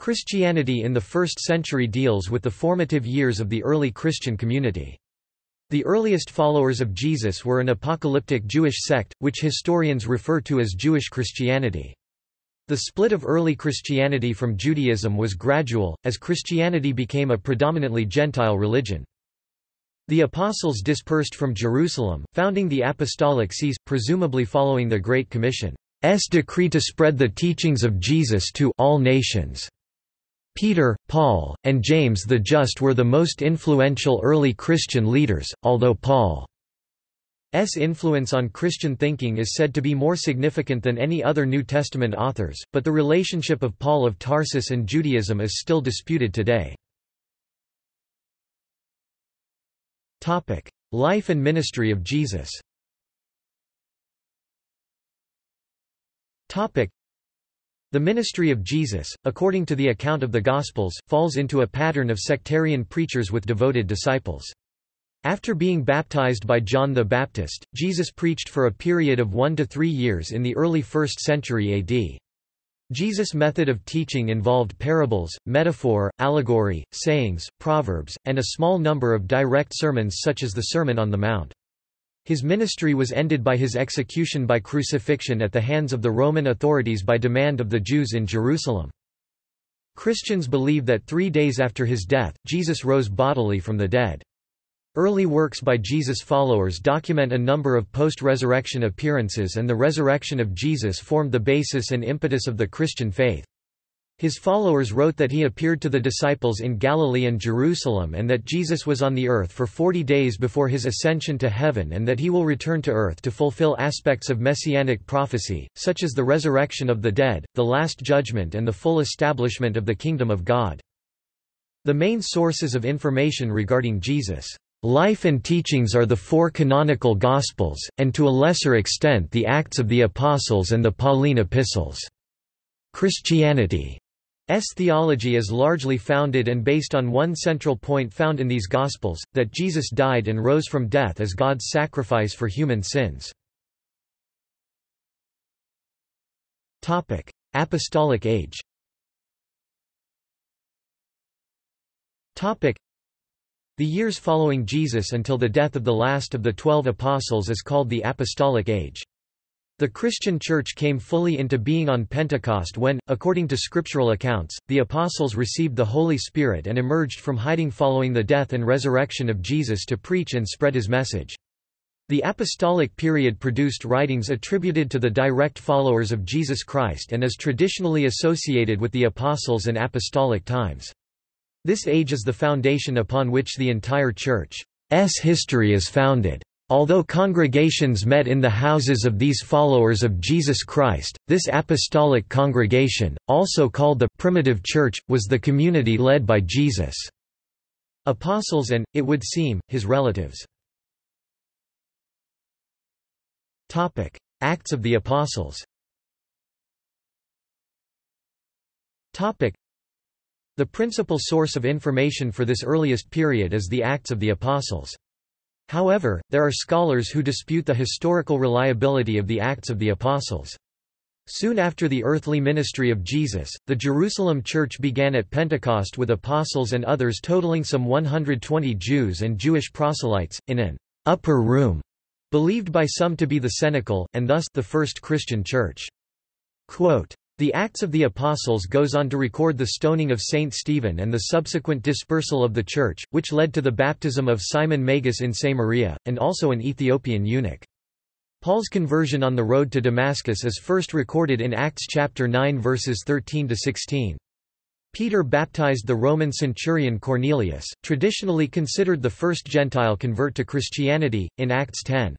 Christianity in the 1st century deals with the formative years of the early Christian community. The earliest followers of Jesus were an apocalyptic Jewish sect, which historians refer to as Jewish Christianity. The split of early Christianity from Judaism was gradual, as Christianity became a predominantly Gentile religion. The apostles dispersed from Jerusalem, founding the apostolic sees, presumably following the Great Commission. Commission's decree to spread the teachings of Jesus to all nations. Peter, Paul, and James the Just were the most influential early Christian leaders, although Paul's influence on Christian thinking is said to be more significant than any other New Testament authors, but the relationship of Paul of Tarsus and Judaism is still disputed today. Life and ministry of Jesus the ministry of Jesus, according to the account of the Gospels, falls into a pattern of sectarian preachers with devoted disciples. After being baptized by John the Baptist, Jesus preached for a period of one to three years in the early 1st century AD. Jesus' method of teaching involved parables, metaphor, allegory, sayings, proverbs, and a small number of direct sermons such as the Sermon on the Mount. His ministry was ended by his execution by crucifixion at the hands of the Roman authorities by demand of the Jews in Jerusalem. Christians believe that three days after his death, Jesus rose bodily from the dead. Early works by Jesus' followers document a number of post-resurrection appearances and the resurrection of Jesus formed the basis and impetus of the Christian faith. His followers wrote that he appeared to the disciples in Galilee and Jerusalem and that Jesus was on the earth for forty days before his ascension to heaven and that he will return to earth to fulfill aspects of messianic prophecy, such as the resurrection of the dead, the last judgment and the full establishment of the kingdom of God. The main sources of information regarding Jesus' life and teachings are the four canonical Gospels, and to a lesser extent the Acts of the Apostles and the Pauline epistles. Christianity theology is largely founded and based on one central point found in these Gospels, that Jesus died and rose from death as God's sacrifice for human sins. Apostolic age The years following Jesus until the death of the last of the twelve apostles is called the Apostolic Age. The Christian Church came fully into being on Pentecost when, according to scriptural accounts, the apostles received the Holy Spirit and emerged from hiding following the death and resurrection of Jesus to preach and spread his message. The apostolic period produced writings attributed to the direct followers of Jesus Christ and is traditionally associated with the apostles and apostolic times. This age is the foundation upon which the entire Church's history is founded. Although congregations met in the houses of these followers of Jesus Christ, this apostolic congregation, also called the primitive church, was the community led by Jesus' apostles and, it would seem, his relatives. Acts of the Apostles The principal source of information for this earliest period is the Acts of the Apostles. However, there are scholars who dispute the historical reliability of the Acts of the Apostles. Soon after the earthly ministry of Jesus, the Jerusalem church began at Pentecost with apostles and others totaling some 120 Jews and Jewish proselytes, in an upper room, believed by some to be the cenacle, and thus the first Christian church. Quote, the Acts of the Apostles goes on to record the stoning of Saint Stephen and the subsequent dispersal of the Church, which led to the baptism of Simon Magus in Samaria, and also an Ethiopian eunuch. Paul's conversion on the road to Damascus is first recorded in Acts chapter 9 verses 13 to 16. Peter baptized the Roman centurion Cornelius, traditionally considered the first Gentile convert to Christianity, in Acts 10.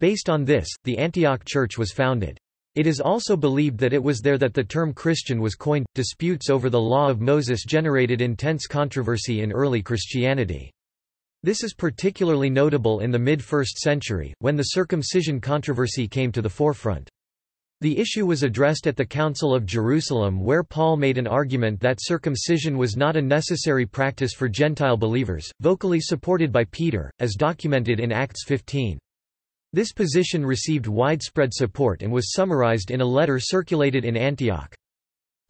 Based on this, the Antioch Church was founded. It is also believed that it was there that the term Christian was coined. Disputes over the law of Moses generated intense controversy in early Christianity. This is particularly notable in the mid-1st century, when the circumcision controversy came to the forefront. The issue was addressed at the Council of Jerusalem where Paul made an argument that circumcision was not a necessary practice for Gentile believers, vocally supported by Peter, as documented in Acts 15. This position received widespread support and was summarized in a letter circulated in Antioch.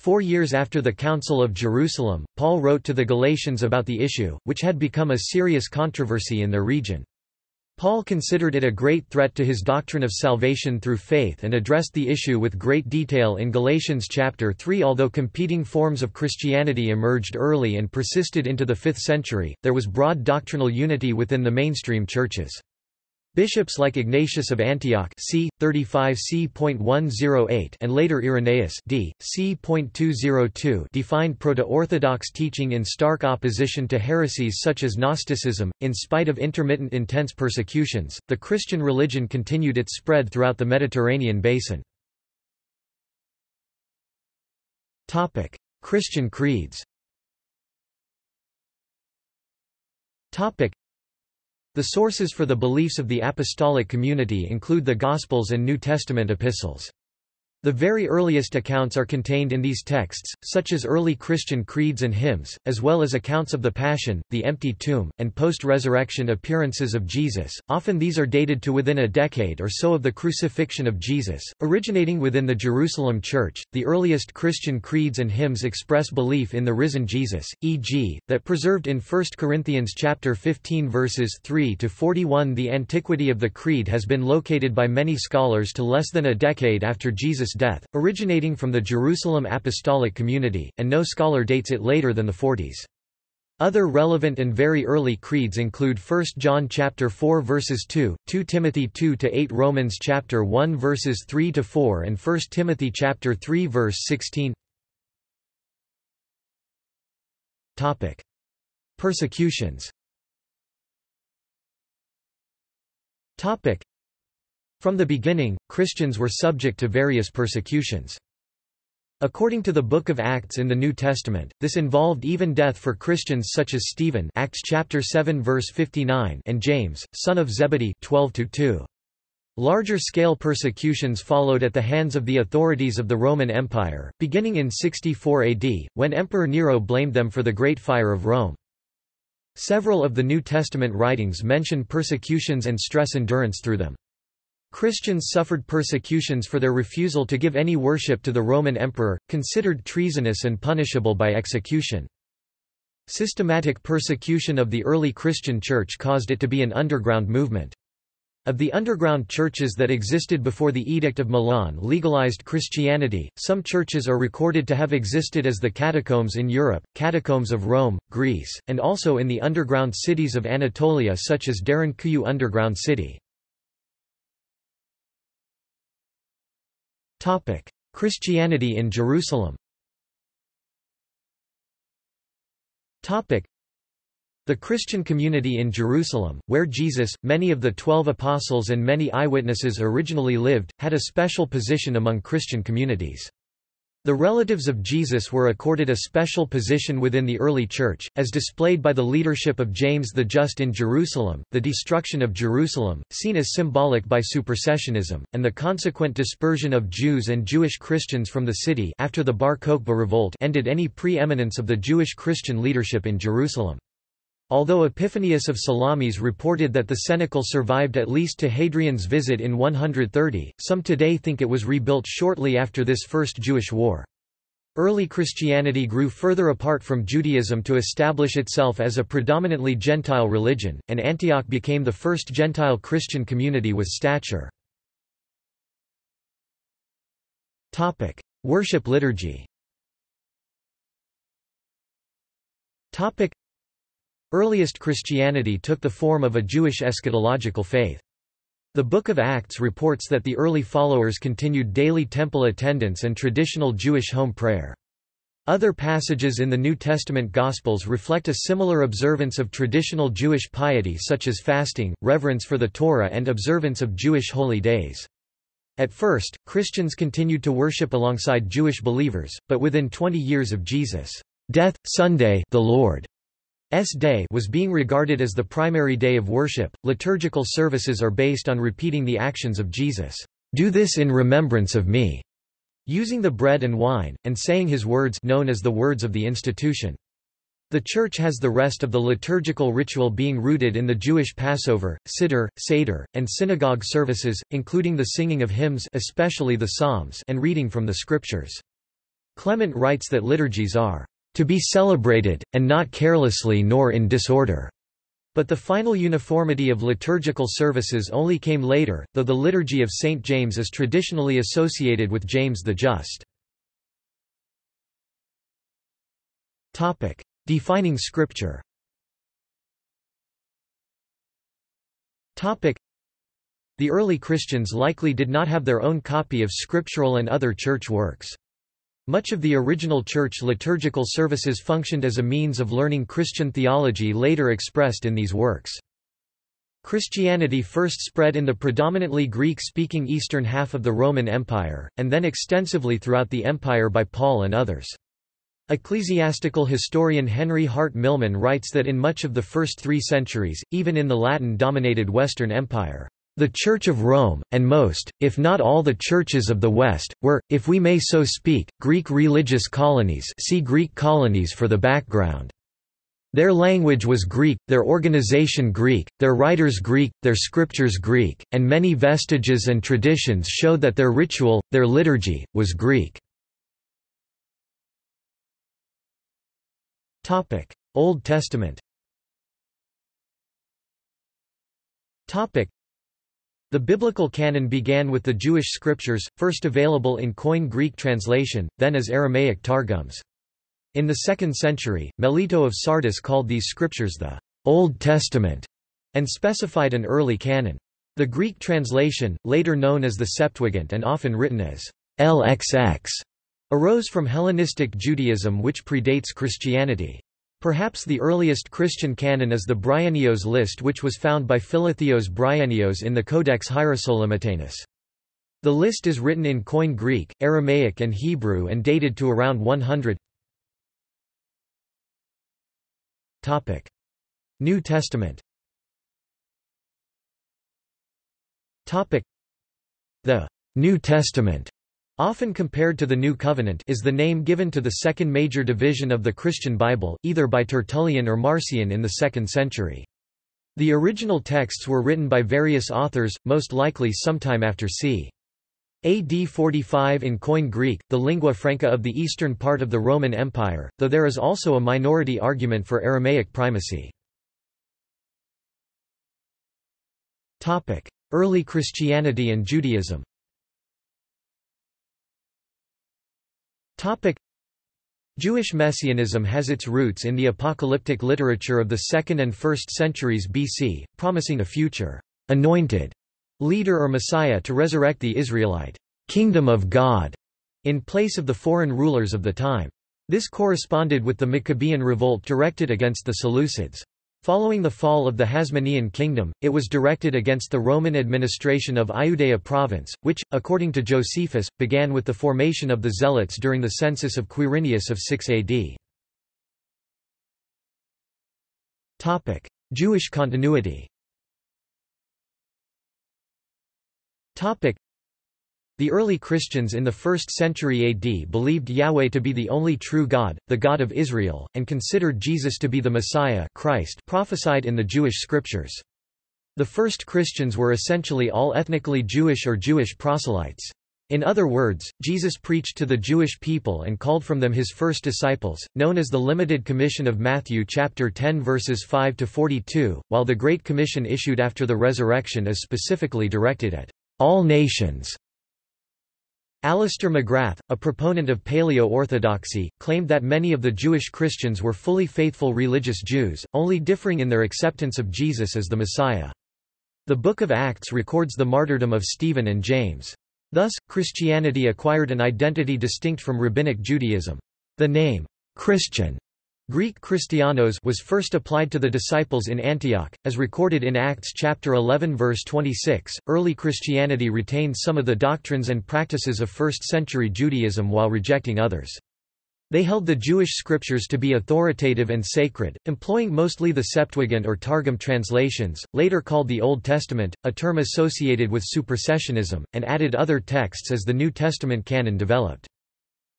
Four years after the Council of Jerusalem, Paul wrote to the Galatians about the issue, which had become a serious controversy in their region. Paul considered it a great threat to his doctrine of salvation through faith and addressed the issue with great detail in Galatians chapter 3 Although competing forms of Christianity emerged early and persisted into the 5th century, there was broad doctrinal unity within the mainstream churches. Bishops like Ignatius of Antioch c. 35 c.108 and later Irenaeus d. c.202 defined proto-orthodox teaching in stark opposition to heresies such as Gnosticism. In spite of intermittent intense persecutions, the Christian religion continued its spread throughout the Mediterranean basin. Topic: Christian creeds. Topic: the sources for the beliefs of the apostolic community include the Gospels and New Testament epistles. The very earliest accounts are contained in these texts, such as early Christian creeds and hymns, as well as accounts of the Passion, the empty tomb, and post-resurrection appearances of Jesus. Often these are dated to within a decade or so of the crucifixion of Jesus. Originating within the Jerusalem Church, the earliest Christian creeds and hymns express belief in the risen Jesus, e.g., that preserved in 1 Corinthians chapter 15 verses 3 to 41. The antiquity of the creed has been located by many scholars to less than a decade after Jesus Death, originating from the Jerusalem Apostolic Community, and no scholar dates it later than the 40s. Other relevant and very early creeds include 1 John chapter 4 verses 2, 2 Timothy 2 to 8, Romans chapter 1 verses 3 to 4 and 1 Timothy chapter 3 verse 16. Topic: Persecutions. Topic: from the beginning, Christians were subject to various persecutions. According to the Book of Acts in the New Testament, this involved even death for Christians such as Stephen Acts chapter 7 verse 59 and James, son of Zebedee 12 -2. Larger-scale persecutions followed at the hands of the authorities of the Roman Empire, beginning in 64 AD, when Emperor Nero blamed them for the Great Fire of Rome. Several of the New Testament writings mention persecutions and stress endurance through them. Christians suffered persecutions for their refusal to give any worship to the Roman emperor, considered treasonous and punishable by execution. Systematic persecution of the early Christian church caused it to be an underground movement. Of the underground churches that existed before the Edict of Milan legalized Christianity, some churches are recorded to have existed as the catacombs in Europe, catacombs of Rome, Greece, and also in the underground cities of Anatolia such as Derinkuyu underground city. Topic: Christianity in Jerusalem. Topic: The Christian community in Jerusalem, where Jesus, many of the Twelve Apostles and many eyewitnesses originally lived, had a special position among Christian communities. The relatives of Jesus were accorded a special position within the early Church, as displayed by the leadership of James the Just in Jerusalem, the destruction of Jerusalem, seen as symbolic by supersessionism, and the consequent dispersion of Jews and Jewish Christians from the city after the Bar Kokhba revolt ended any pre-eminence of the Jewish Christian leadership in Jerusalem. Although Epiphanius of Salamis reported that the cenacle survived at least to Hadrian's visit in 130, some today think it was rebuilt shortly after this First Jewish War. Early Christianity grew further apart from Judaism to establish itself as a predominantly Gentile religion, and Antioch became the first Gentile Christian community with stature. Worship liturgy Earliest Christianity took the form of a Jewish eschatological faith. The Book of Acts reports that the early followers continued daily temple attendance and traditional Jewish home prayer. Other passages in the New Testament Gospels reflect a similar observance of traditional Jewish piety such as fasting, reverence for the Torah and observance of Jewish holy days. At first, Christians continued to worship alongside Jewish believers, but within 20 years of Jesus' death, Sunday the Lord S Day was being regarded as the primary day of worship. Liturgical services are based on repeating the actions of Jesus. Do this in remembrance of me. Using the bread and wine, and saying his words known as the words of the institution. The Church has the rest of the liturgical ritual being rooted in the Jewish Passover, Siddur, Seder, and synagogue services, including the singing of hymns especially the Psalms and reading from the Scriptures. Clement writes that liturgies are to be celebrated, and not carelessly nor in disorder. But the final uniformity of liturgical services only came later, though the Liturgy of St. James is traditionally associated with James the Just. Defining Scripture The early Christians likely did not have their own copy of scriptural and other church works. Much of the original church liturgical services functioned as a means of learning Christian theology later expressed in these works. Christianity first spread in the predominantly Greek-speaking eastern half of the Roman Empire, and then extensively throughout the empire by Paul and others. Ecclesiastical historian Henry Hart Milman writes that in much of the first three centuries, even in the Latin-dominated Western Empire, the Church of Rome, and most, if not all the churches of the West, were, if we may so speak, Greek religious colonies see Greek colonies for the background. Their language was Greek, their organization Greek, their writers Greek, their scriptures Greek, and many vestiges and traditions show that their ritual, their liturgy, was Greek. Old Testament the biblical canon began with the Jewish scriptures, first available in Koine Greek translation, then as Aramaic targums. In the 2nd century, Melito of Sardis called these scriptures the Old Testament and specified an early canon. The Greek translation, later known as the Septuagint and often written as LXX, arose from Hellenistic Judaism which predates Christianity. Perhaps the earliest Christian canon is the Bryennios list which was found by Philotheos Bryennios in the Codex Hierosolymitanus. The list is written in Koine Greek, Aramaic and Hebrew and dated to around 100 New Testament. The New Testament Often compared to the New Covenant is the name given to the second major division of the Christian Bible, either by Tertullian or Marcion in the 2nd century. The original texts were written by various authors, most likely sometime after c. AD 45 in Koine Greek, the lingua franca of the eastern part of the Roman Empire, though there is also a minority argument for Aramaic primacy. Early Christianity and Judaism Topic Jewish messianism has its roots in the apocalyptic literature of the 2nd and 1st centuries BC, promising a future anointed leader or Messiah to resurrect the Israelite kingdom of God in place of the foreign rulers of the time. This corresponded with the Maccabean revolt directed against the Seleucids. Following the fall of the Hasmonean kingdom, it was directed against the Roman administration of Iudea province, which, according to Josephus, began with the formation of the Zealots during the census of Quirinius of 6 AD. Jewish continuity the early Christians in the 1st century AD believed Yahweh to be the only true God, the God of Israel, and considered Jesus to be the Messiah Christ prophesied in the Jewish scriptures. The first Christians were essentially all ethnically Jewish or Jewish proselytes. In other words, Jesus preached to the Jewish people and called from them his first disciples, known as the Limited Commission of Matthew chapter 10 verses 5 to 42, while the Great Commission issued after the resurrection is specifically directed at all nations. Alister McGrath, a proponent of Paleo-Orthodoxy, claimed that many of the Jewish Christians were fully faithful religious Jews, only differing in their acceptance of Jesus as the Messiah. The Book of Acts records the martyrdom of Stephen and James. Thus, Christianity acquired an identity distinct from Rabbinic Judaism. The name, Christian, Greek Christianos was first applied to the disciples in Antioch, as recorded in Acts chapter 11 verse 26. Early Christianity retained some of the doctrines and practices of 1st century Judaism while rejecting others. They held the Jewish scriptures to be authoritative and sacred, employing mostly the Septuagint or Targum translations, later called the Old Testament, a term associated with supersessionism, and added other texts as the New Testament canon developed.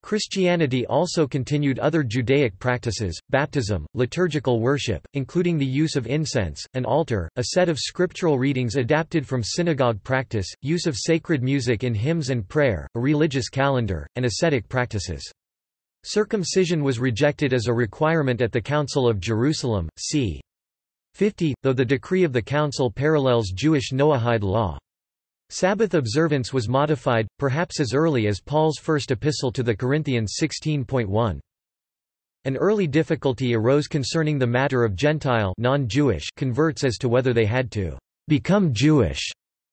Christianity also continued other Judaic practices, baptism, liturgical worship, including the use of incense, an altar, a set of scriptural readings adapted from synagogue practice, use of sacred music in hymns and prayer, a religious calendar, and ascetic practices. Circumcision was rejected as a requirement at the Council of Jerusalem, c. 50, though the decree of the council parallels Jewish Noahide law. Sabbath observance was modified, perhaps as early as Paul's first epistle to the Corinthians 16.1. An early difficulty arose concerning the matter of Gentile converts as to whether they had to become Jewish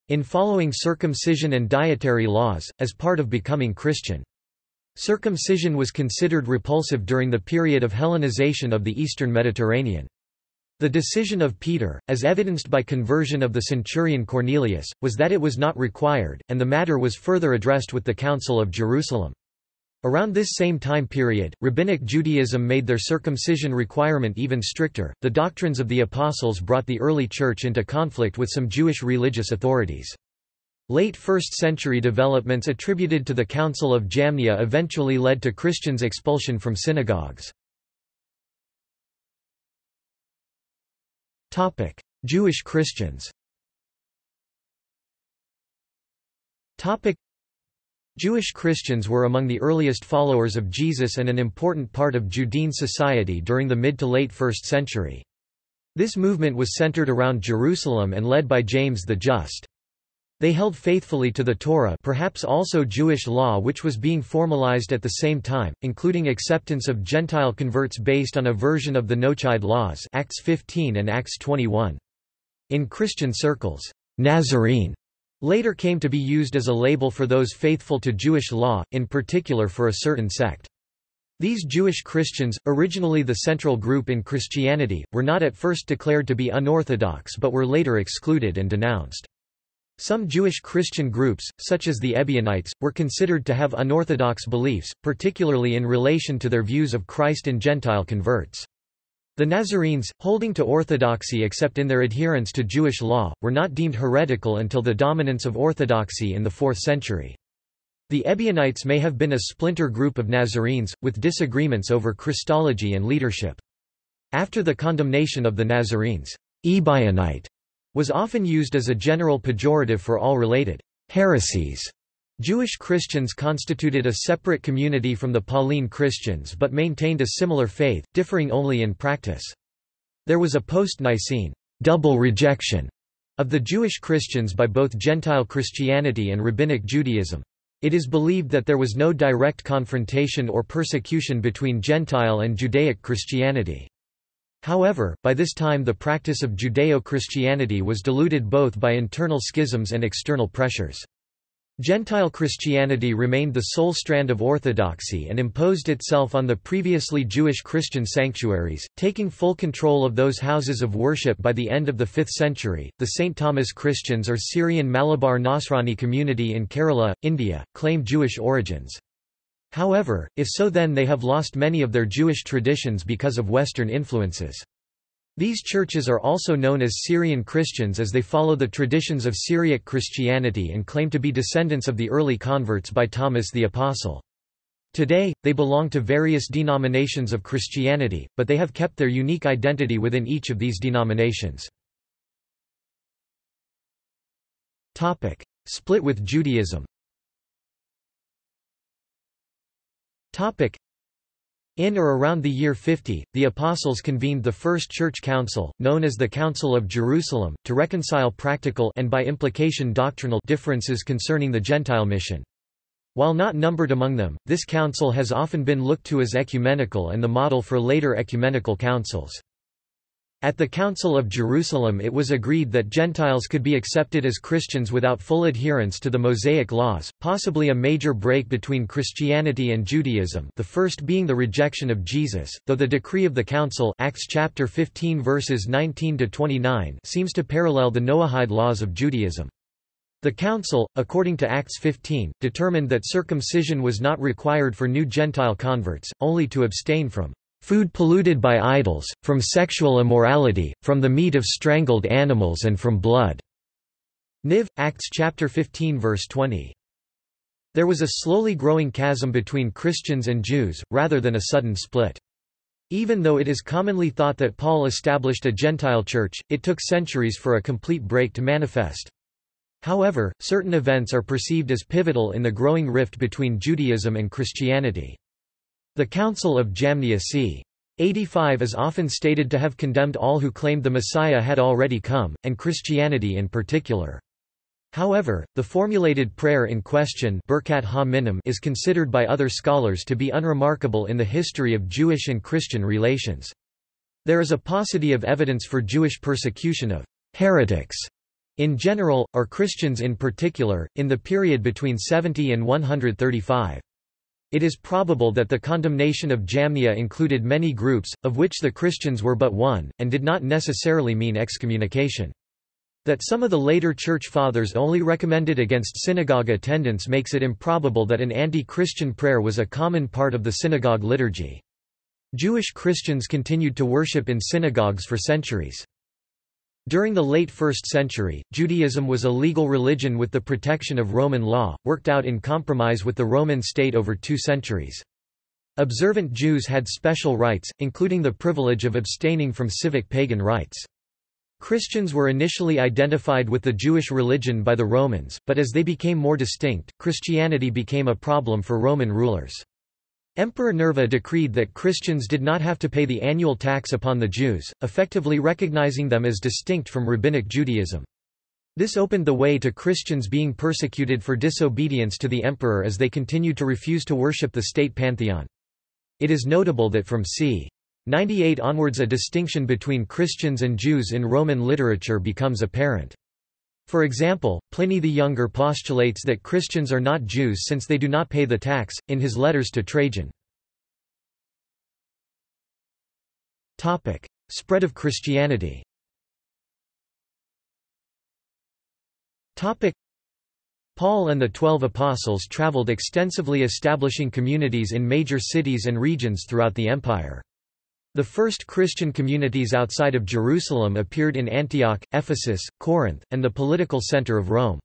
in following circumcision and dietary laws, as part of becoming Christian. Circumcision was considered repulsive during the period of Hellenization of the eastern Mediterranean. The decision of Peter, as evidenced by conversion of the centurion Cornelius, was that it was not required, and the matter was further addressed with the Council of Jerusalem. Around this same time period, Rabbinic Judaism made their circumcision requirement even stricter. The doctrines of the Apostles brought the early Church into conflict with some Jewish religious authorities. Late 1st century developments attributed to the Council of Jamnia eventually led to Christians' expulsion from synagogues. Topic: Jewish Christians. Topic: Jewish Christians were among the earliest followers of Jesus and an important part of Judean society during the mid to late 1st century. This movement was centered around Jerusalem and led by James the Just. They held faithfully to the Torah perhaps also Jewish law which was being formalized at the same time, including acceptance of Gentile converts based on a version of the Noahide laws Acts 15 and Acts 21. In Christian circles, Nazarene later came to be used as a label for those faithful to Jewish law, in particular for a certain sect. These Jewish Christians, originally the central group in Christianity, were not at first declared to be unorthodox but were later excluded and denounced. Some Jewish Christian groups, such as the Ebionites, were considered to have unorthodox beliefs, particularly in relation to their views of Christ and Gentile converts. The Nazarenes, holding to orthodoxy except in their adherence to Jewish law, were not deemed heretical until the dominance of orthodoxy in the 4th century. The Ebionites may have been a splinter group of Nazarenes, with disagreements over Christology and leadership. After the condemnation of the Nazarenes, Ebionite was often used as a general pejorative for all related heresies. Jewish Christians constituted a separate community from the Pauline Christians but maintained a similar faith, differing only in practice. There was a post-Nicene double rejection of the Jewish Christians by both Gentile Christianity and Rabbinic Judaism. It is believed that there was no direct confrontation or persecution between Gentile and Judaic Christianity. However, by this time the practice of Judeo-Christianity was diluted both by internal schisms and external pressures. Gentile Christianity remained the sole strand of orthodoxy and imposed itself on the previously Jewish Christian sanctuaries, taking full control of those houses of worship by the end of the 5th century. The St. Thomas Christians or Syrian Malabar Nasrani community in Kerala, India, claim Jewish origins. However, if so then they have lost many of their Jewish traditions because of Western influences. These churches are also known as Syrian Christians as they follow the traditions of Syriac Christianity and claim to be descendants of the early converts by Thomas the Apostle. Today, they belong to various denominations of Christianity, but they have kept their unique identity within each of these denominations. Split with Judaism in or around the year 50, the Apostles convened the First Church Council, known as the Council of Jerusalem, to reconcile practical and by implication doctrinal differences concerning the Gentile mission. While not numbered among them, this council has often been looked to as ecumenical and the model for later ecumenical councils. At the Council of Jerusalem it was agreed that Gentiles could be accepted as Christians without full adherence to the Mosaic laws, possibly a major break between Christianity and Judaism the first being the rejection of Jesus, though the decree of the Council Acts chapter 15 verses 19-29 seems to parallel the Noahide laws of Judaism. The Council, according to Acts 15, determined that circumcision was not required for new Gentile converts, only to abstain from food polluted by idols, from sexual immorality, from the meat of strangled animals and from blood." Niv. Acts chapter 15 verse 20. There was a slowly growing chasm between Christians and Jews, rather than a sudden split. Even though it is commonly thought that Paul established a Gentile church, it took centuries for a complete break to manifest. However, certain events are perceived as pivotal in the growing rift between Judaism and Christianity. The Council of Jamnia c. 85 is often stated to have condemned all who claimed the Messiah had already come, and Christianity in particular. However, the formulated prayer in question is considered by other scholars to be unremarkable in the history of Jewish and Christian relations. There is a paucity of evidence for Jewish persecution of heretics in general, or Christians in particular, in the period between 70 and 135. It is probable that the condemnation of Jamnia included many groups, of which the Christians were but one, and did not necessarily mean excommunication. That some of the later Church Fathers only recommended against synagogue attendance makes it improbable that an anti-Christian prayer was a common part of the synagogue liturgy. Jewish Christians continued to worship in synagogues for centuries. During the late 1st century, Judaism was a legal religion with the protection of Roman law, worked out in compromise with the Roman state over two centuries. Observant Jews had special rights, including the privilege of abstaining from civic pagan rites. Christians were initially identified with the Jewish religion by the Romans, but as they became more distinct, Christianity became a problem for Roman rulers. Emperor Nerva decreed that Christians did not have to pay the annual tax upon the Jews, effectively recognizing them as distinct from Rabbinic Judaism. This opened the way to Christians being persecuted for disobedience to the emperor as they continued to refuse to worship the state pantheon. It is notable that from c. 98 onwards a distinction between Christians and Jews in Roman literature becomes apparent. For example, Pliny the Younger postulates that Christians are not Jews since they do not pay the tax, in his letters to Trajan. Spread of Christianity Paul and the Twelve Apostles traveled extensively establishing communities in major cities and regions throughout the empire. The first Christian communities outside of Jerusalem appeared in Antioch, Ephesus, Corinth, and the political center of Rome.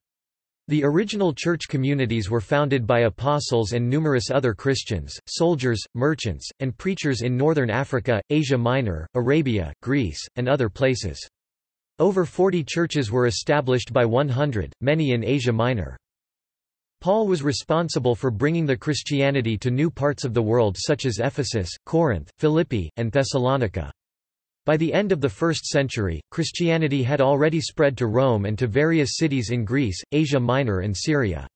The original church communities were founded by apostles and numerous other Christians, soldiers, merchants, and preachers in northern Africa, Asia Minor, Arabia, Greece, and other places. Over 40 churches were established by 100, many in Asia Minor. Paul was responsible for bringing the Christianity to new parts of the world such as Ephesus, Corinth, Philippi, and Thessalonica. By the end of the 1st century, Christianity had already spread to Rome and to various cities in Greece, Asia Minor and Syria.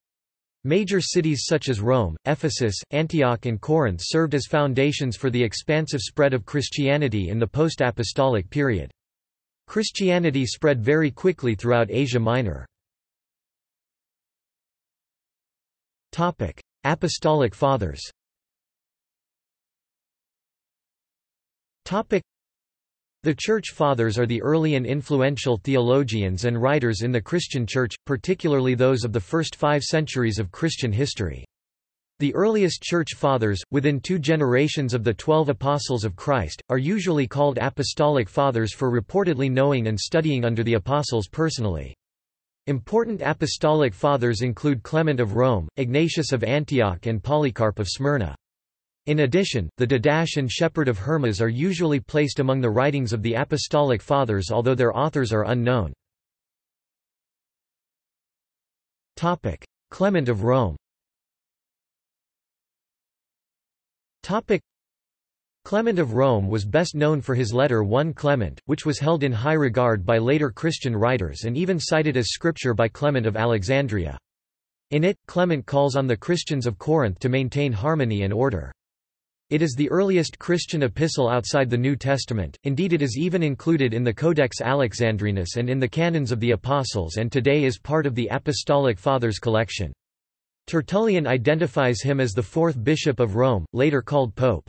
Major cities such as Rome, Ephesus, Antioch and Corinth served as foundations for the expansive spread of Christianity in the post-apostolic period. Christianity spread very quickly throughout Asia Minor. Apostolic Fathers the Church Fathers are the early and influential theologians and writers in the Christian Church, particularly those of the first five centuries of Christian history. The earliest Church Fathers, within two generations of the Twelve Apostles of Christ, are usually called Apostolic Fathers for reportedly knowing and studying under the Apostles personally. Important apostolic fathers include Clement of Rome, Ignatius of Antioch and Polycarp of Smyrna. In addition, the Didache and Shepherd of Hermas are usually placed among the writings of the apostolic fathers although their authors are unknown. Clement of Rome Clement of Rome was best known for his letter 1 Clement, which was held in high regard by later Christian writers and even cited as scripture by Clement of Alexandria. In it, Clement calls on the Christians of Corinth to maintain harmony and order. It is the earliest Christian epistle outside the New Testament, indeed it is even included in the Codex Alexandrinus and in the canons of the Apostles and today is part of the Apostolic Fathers collection. Tertullian identifies him as the fourth bishop of Rome, later called Pope.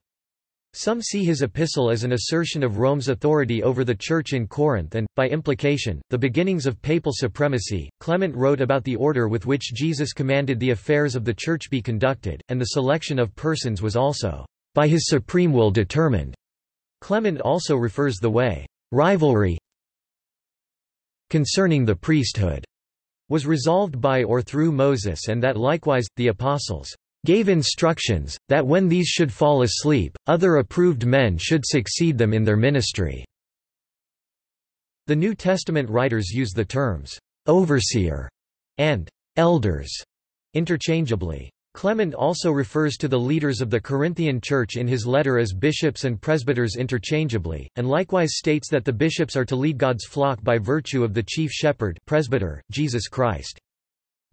Some see his epistle as an assertion of Rome's authority over the Church in Corinth and, by implication, the beginnings of papal supremacy. Clement wrote about the order with which Jesus commanded the affairs of the Church be conducted, and the selection of persons was also, by his supreme will determined. Clement also refers the way, rivalry concerning the priesthood was resolved by or through Moses and that likewise, the apostles gave instructions, that when these should fall asleep, other approved men should succeed them in their ministry." The New Testament writers use the terms, "'overseer' and "'elders' interchangeably. Clement also refers to the leaders of the Corinthian Church in his letter as bishops and presbyters interchangeably, and likewise states that the bishops are to lead God's flock by virtue of the chief shepherd presbyter, Jesus Christ.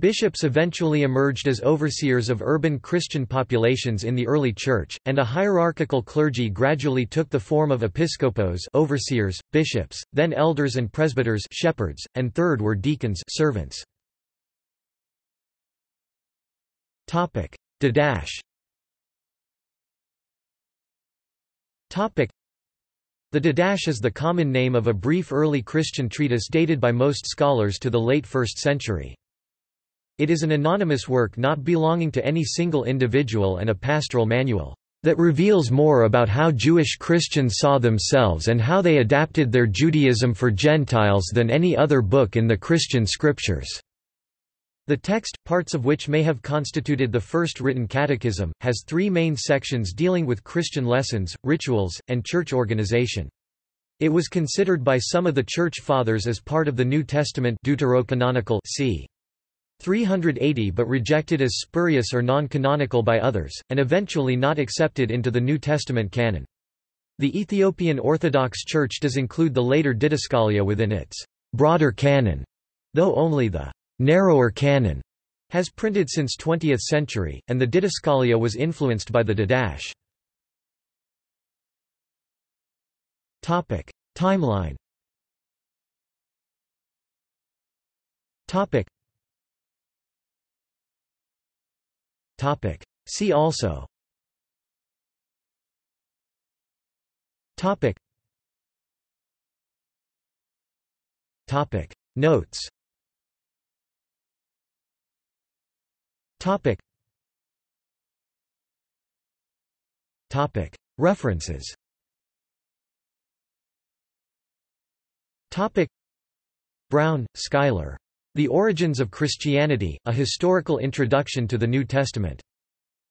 Bishops eventually emerged as overseers of urban Christian populations in the early church, and a hierarchical clergy gradually took the form of episcopos overseers, bishops, then elders and presbyters shepherds, and third were deacons servants. The Didache is the common name of a brief early Christian treatise dated by most scholars to the late 1st century. It is an anonymous work not belonging to any single individual and a pastoral manual that reveals more about how Jewish Christians saw themselves and how they adapted their Judaism for Gentiles than any other book in the Christian scriptures. The text, parts of which may have constituted the first written catechism, has three main sections dealing with Christian lessons, rituals, and church organization. It was considered by some of the Church Fathers as part of the New Testament deuterocanonical c. 380 but rejected as spurious or non-canonical by others, and eventually not accepted into the New Testament canon. The Ethiopian Orthodox Church does include the later Didascalia within its broader canon, though only the narrower canon has printed since 20th century, and the Didascalia was influenced by the Didache. Topic: Timeline. Topic. Topic. See also. Topic. Topic. Notes Topic. Topic. References Topic. Brown, Schuyler. The Origins of Christianity, A Historical Introduction to the New Testament.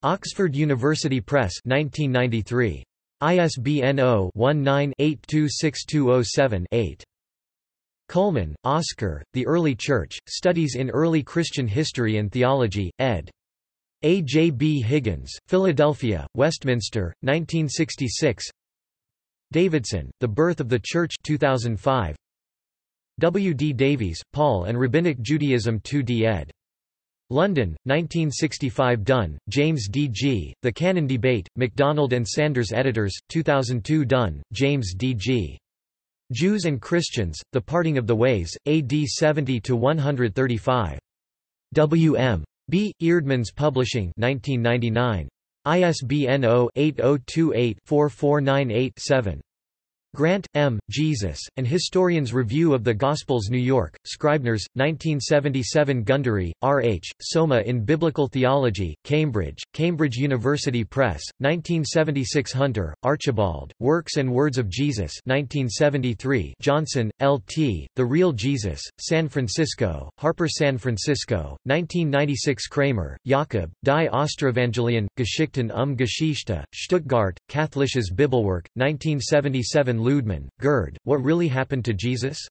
Oxford University Press 1993. ISBN 0-19-826207-8. Cullmann, Oscar, The Early Church, Studies in Early Christian History and Theology, ed. A. J. B. Higgins, Philadelphia, Westminster, 1966 Davidson, The Birth of the Church 2005. W. D. Davies, Paul and Rabbinic Judaism 2d ed. London, 1965 Dunn, James D. G., The Canon Debate, MacDonald and Sanders Editors, 2002 Dunn, James D. G. Jews and Christians, The Parting of the Ways, AD 70–135. W. M. B. Eerdmans Publishing 1999. ISBN 0-8028-4498-7. Grant, M., Jesus, and Historian's Review of the Gospels New York, Scribners, 1977 Gundry, R. H., Soma in Biblical Theology, Cambridge, Cambridge University Press, 1976 Hunter, Archibald, Works and Words of Jesus 1973 Johnson, L. T., The Real Jesus, San Francisco, Harper San Francisco, 1996 Kramer, Jakob, Die Osterevangelien, Geschichten um Geschichte, Stuttgart, Katholisches Bibelwerk, 1977 Ludemann, Gerd, What Really Happened to Jesus?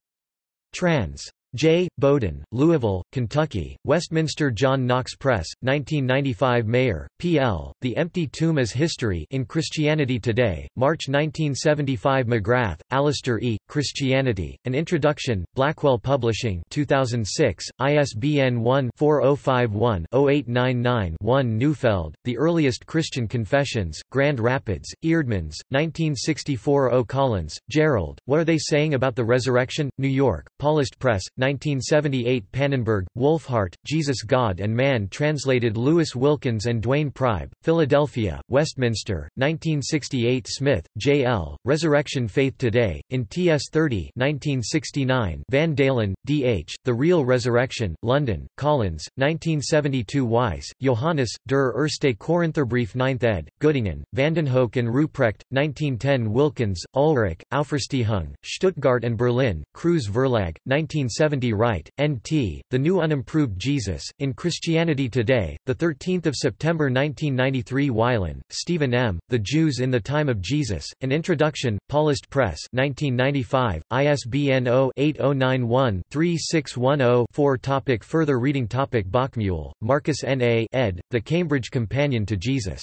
Trans. J. Bowden, Louisville, Kentucky, Westminster John Knox Press, 1995 Maier, P.L., The Empty Tomb as History in Christianity Today, March 1975 McGrath, Alister E., Christianity, An Introduction, Blackwell Publishing 2006, ISBN 1-4051-0899-1 Neufeld, The Earliest Christian Confessions, Grand Rapids, Eerdmans, 1964 O'Collins, Gerald, What Are They Saying About the Resurrection? New York, Paulist Press, 1978 Pannenberg, Wolfhart, Jesus God and Man translated Lewis Wilkins and Duane Priebe, Philadelphia, Westminster, 1968 Smith, J. L., Resurrection Faith Today, in TS 30 1969 Van Dalen, D. H., The Real Resurrection, London, Collins, 1972 Weiss, Johannes, Der Erste Korintherbrief 9th ed., Göttingen, Vandenhoeck and Ruprecht, 1910 Wilckens, Ulrich, Auferstehung, Stuttgart and Berlin, Kruse Verlag, 1970 1970 Wright, N.T., The New Unimproved Jesus, in Christianity Today, 13 September 1993 Wylen, Stephen M., The Jews in the Time of Jesus, An Introduction, Paulist Press 1995, ISBN 0-8091-3610-4 Topic Further reading Topic Bockmuehl, Markus N. A. ed., The Cambridge Companion to Jesus.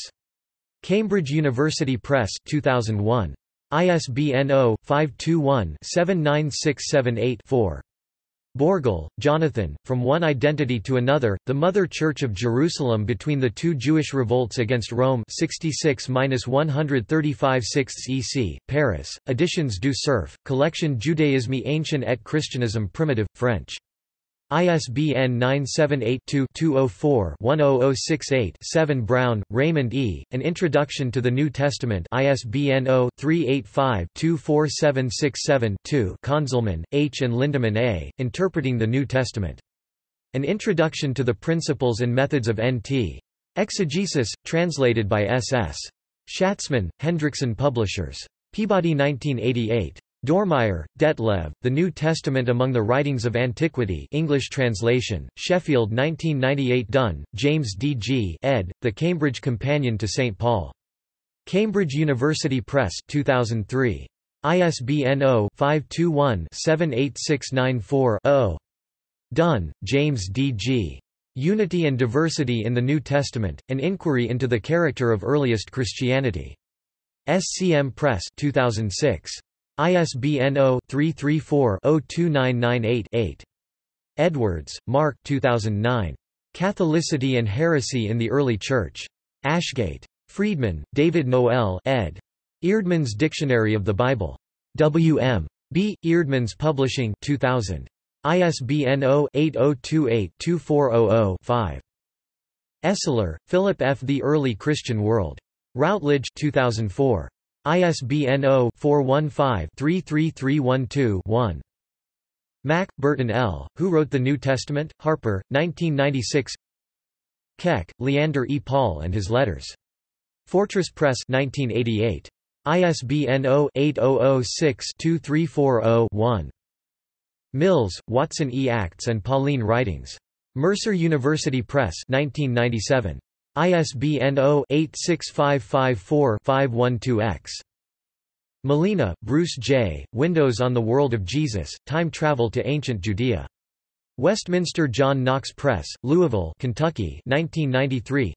Cambridge University Press 2001. ISBN 0-521-79678-4. Bourgel, Jonathan, From One Identity to Another, The Mother Church of Jerusalem Between the Two Jewish Revolts Against Rome 66-135 6 EC, Paris, Editions du Cerf, Collection Judaisme Ancien et Christianisme Primitive, French. ISBN 978-2-204-10068-7 Brown, Raymond E., An Introduction to the New Testament ISBN 0-385-24767-2 Conzelmann, H. and Lindemann A., Interpreting the New Testament. An Introduction to the Principles and Methods of N.T. Exegesis, translated by S. S. Schatzmann, Hendrickson Publishers. Peabody 1988. Dormeyer, Detlev, The New Testament Among the Writings of Antiquity English translation, Sheffield 1998 Dunn, James D. G. ed., The Cambridge Companion to St. Paul. Cambridge University Press 2003. ISBN 0-521-78694-0. Dunn, James D. G. Unity and Diversity in the New Testament, An Inquiry into the Character of Earliest Christianity. SCM Press 2006. ISBN 0-334-02998-8. Edwards, Mark 2009. Catholicity and Heresy in the Early Church. Ashgate. Freedman, David Noel ed. Eerdmans Dictionary of the Bible. W. M. B. Eerdmans Publishing 2000. ISBN 0-8028-2400-5. Esler, Philip F. The Early Christian World. Routledge 2004. ISBN 0-415-33312-1. Mack, Burton L., Who Wrote the New Testament? Harper, 1996 Keck, Leander E. Paul and His Letters. Fortress Press 1988. ISBN 0-8006-2340-1. Mills, Watson E. Acts and Pauline Writings. Mercer University Press 1997. ISBN 0-86554-512-X. Malina, Bruce J., Windows on the World of Jesus, Time Travel to Ancient Judea. Westminster John Knox Press, Louisville, Kentucky 1993.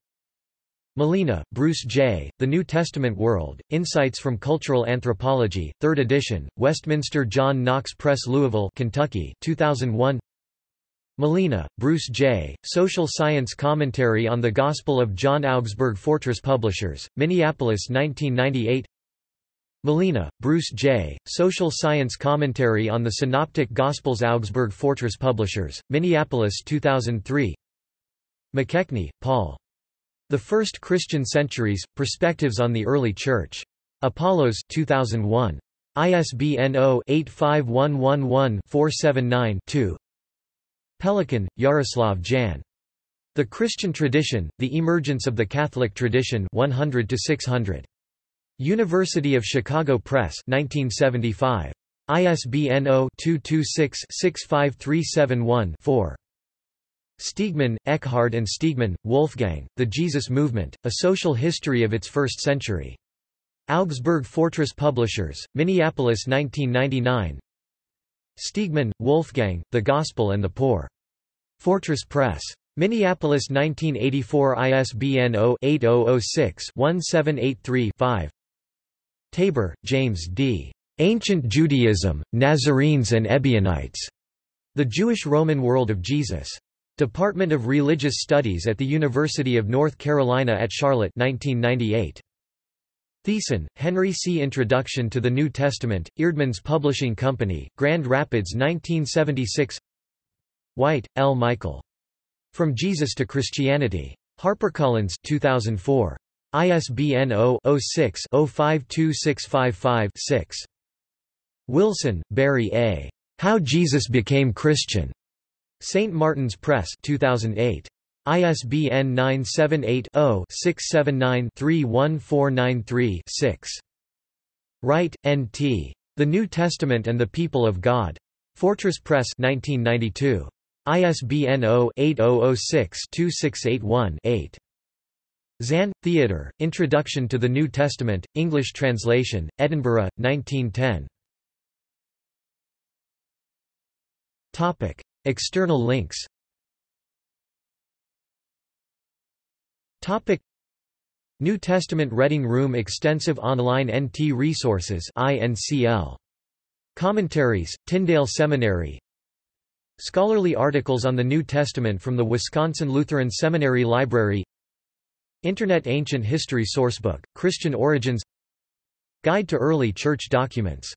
Malina, Bruce J., The New Testament World, Insights from Cultural Anthropology, 3rd edition, Westminster John Knox Press Louisville, Kentucky 2001. Malina, Bruce J., Social Science Commentary on the Gospel of John Augsburg Fortress Publishers, Minneapolis 1998 Malina, Bruce J., Social Science Commentary on the Synoptic Gospels Augsburg Fortress Publishers, Minneapolis 2003 McKechnie, Paul. The First Christian Centuries, Perspectives on the Early Church. Apollos 2001. ISBN 0-85111-479-2 Pelikan, Jaroslav Jan. The Christian Tradition, The Emergence of the Catholic Tradition 100 600. University of Chicago Press 1975. ISBN 0-226-65371-4. Stegemann, Eckhard and Stegemann, Wolfgang, The Jesus Movement, A Social History of its First Century. Augsburg Fortress Publishers, Minneapolis 1999 Stegemann, Wolfgang, The Gospel and the Poor. Fortress Press. Minneapolis 1984 ISBN 0-8006-1783-5 Tabor, James D. Ancient Judaism, Nazarenes and Ebionites. The Jewish Roman World of Jesus. Department of Religious Studies at the University of North Carolina at Charlotte 1998. Thiessen, Henry C. Introduction to the New Testament, Eerdmans Publishing Company, Grand Rapids 1976 White, L. Michael. From Jesus to Christianity. HarperCollins 2004. ISBN 0-06-052655-6. Wilson, Barrie A. How Jesus Became Christian. St. Martin's Press 2008. ISBN 978-0-679-31493-6. Wright, N. T. The New Testament and the People of God. Fortress Press 1992. ISBN 0-8006-2681-8. Zahn, Theodor, Introduction to the New Testament, English translation, Edinburgh, 1910. External links New Testament Reading Room Extensive Online NT Resources INCL. Commentaries, Tyndale Seminary. Scholarly articles on the New Testament from the Wisconsin Lutheran Seminary Library. Internet Ancient History Sourcebook, Christian Origins. Guide to Early Church Documents